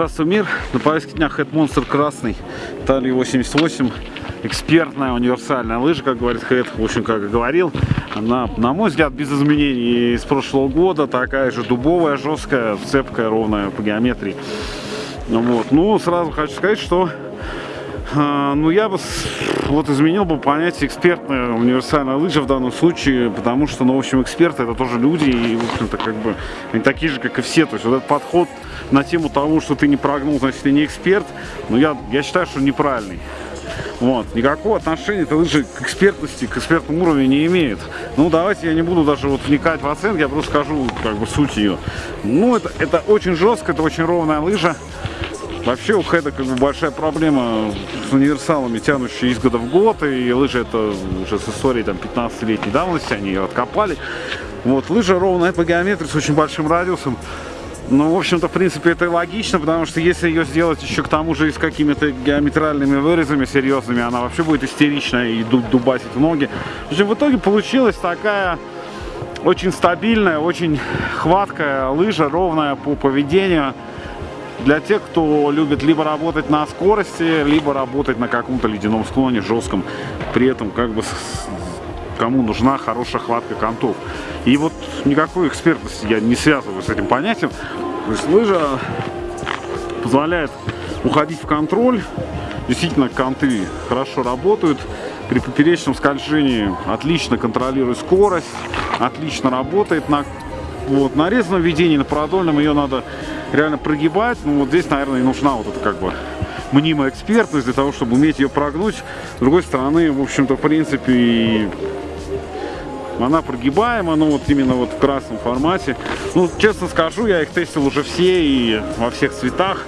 Здравствуй, мир! На повестке дня Head Monster красный, талии 88, экспертная универсальная лыжа, как говорит Head, в общем, как и говорил. Она, на мой взгляд, без изменений из прошлого года, такая же дубовая, жесткая, цепкая, ровная по геометрии. Вот. Ну, сразу хочу сказать, что ну, я бы вот изменил бы понятие экспертная универсальная лыжа в данном случае, потому что, ну, в общем, эксперты это тоже люди, и, в общем-то, как бы, они такие же, как и все. То есть вот этот подход на тему того, что ты не прогнул, значит, ты не эксперт, ну, я, я считаю, что неправильный. Вот. Никакого отношения эта лыжа к экспертности, к экспертному уровню не имеет. Ну, давайте я не буду даже вот вникать в оценки, я просто скажу, как бы, суть ее. Ну, это, это очень жестко, это очень ровная лыжа. Вообще у Хеда как бы большая проблема с универсалами, тянущие из года в год, и лыжи это уже с историей там 15-летней давности, они ее откопали. Вот, лыжа ровная по геометрии с очень большим радиусом. Ну, в общем-то, в принципе, это логично, потому что если ее сделать еще к тому же и с какими-то геометральными вырезами серьезными, она вообще будет истеричная и дубасить в ноги. В общем, в итоге получилась такая очень стабильная, очень хваткая лыжа, ровная по поведению для тех, кто любит либо работать на скорости, либо работать на каком-то ледяном склоне жестком, при этом как бы кому нужна хорошая хватка контов. И вот никакой экспертности я не связываю с этим понятием. То есть лыжа позволяет уходить в контроль. Действительно, конты хорошо работают. При поперечном скольжении отлично контролирует скорость, отлично работает на вот, нарезанном введении, на продольном ее надо реально прогибать. Ну, вот здесь, наверное, и нужна вот эта как бы мнимая экспертность для того, чтобы уметь ее прогнуть. С другой стороны, в общем-то, в принципе, она прогибаема, ну вот именно вот в красном формате. Ну, честно скажу, я их тестил уже все и во всех цветах.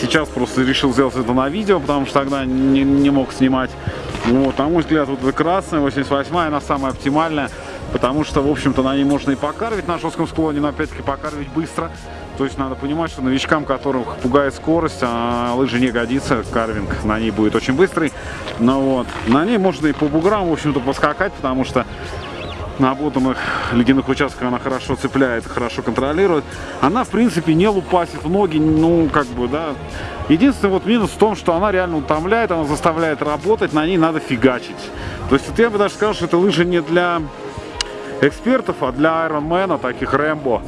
Сейчас просто решил сделать это на видео, потому что тогда не, не мог снимать. Вот, на мой взгляд, вот эта красная, 88 она самая оптимальная, потому что, в общем-то, на ней можно и покарвить на жестком склоне, но опять-таки покарвить быстро. То есть надо понимать, что новичкам, которых пугает скорость, а лыжи не годится, карвинг на ней будет очень быстрый. Но вот, на ней можно и по буграм, в общем-то, поскакать, потому что на обутанных ледяных участках она хорошо цепляет, хорошо контролирует. Она, в принципе, не лупасит в ноги, ну, как бы, да. Единственный вот минус в том, что она реально утомляет, она заставляет работать, на ней надо фигачить. То есть, вот я бы даже сказал, что это лыжа не для экспертов, а для айронмена, таких Рэмбо.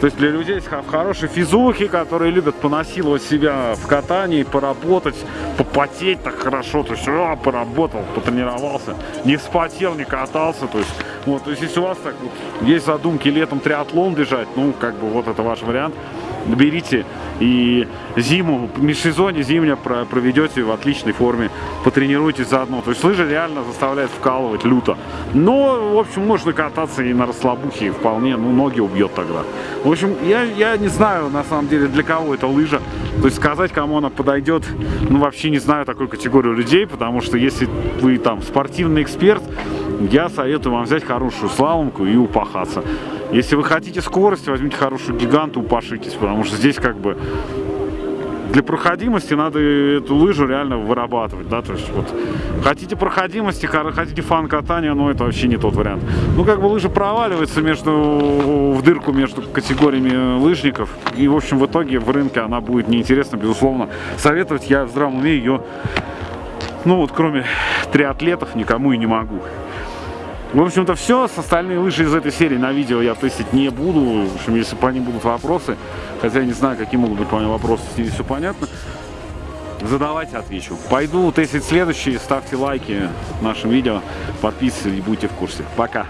То есть для людей в хорошей физухе, которые любят понасиловать себя в катании, поработать, попотеть так хорошо, то есть о, поработал, потренировался, не вспотел, не катался, то есть. Вот, то есть если у вас так вот есть задумки летом триатлон бежать, ну как бы вот это ваш вариант, берите и зиму, межсезонье зимнее проведете в отличной форме, потренируйтесь заодно. То есть лыжи реально заставляют вкалывать люто. Но, в общем, можно кататься и на расслабухе вполне, ну, ноги убьет тогда. В общем, я, я не знаю, на самом деле, для кого эта лыжа. То есть сказать, кому она подойдет, ну, вообще не знаю такой категорию людей, потому что если вы там спортивный эксперт, я советую вам взять хорошую слаломку и упахаться. Если вы хотите скорость, возьмите хорошую гиганту, упашитесь, потому что здесь как бы для проходимости надо эту лыжу реально вырабатывать, да, то есть вот хотите проходимости, хотите фан катания, но это вообще не тот вариант. Ну, как бы лыжа проваливается между, в дырку между категориями лыжников, и, в общем, в итоге в рынке она будет неинтересна, безусловно. Советовать я в здравом уме ее, ну, вот кроме триатлетов, никому и не могу. В общем-то все, с остальные лыжи из этой серии на видео я тестить не буду. В общем, если по ним будут вопросы, хотя я не знаю, какие могут быть по ним вопросы, здесь все понятно. Задавайте, отвечу. Пойду тестить следующие, ставьте лайки нашим видео, подписывайтесь и будьте в курсе. Пока!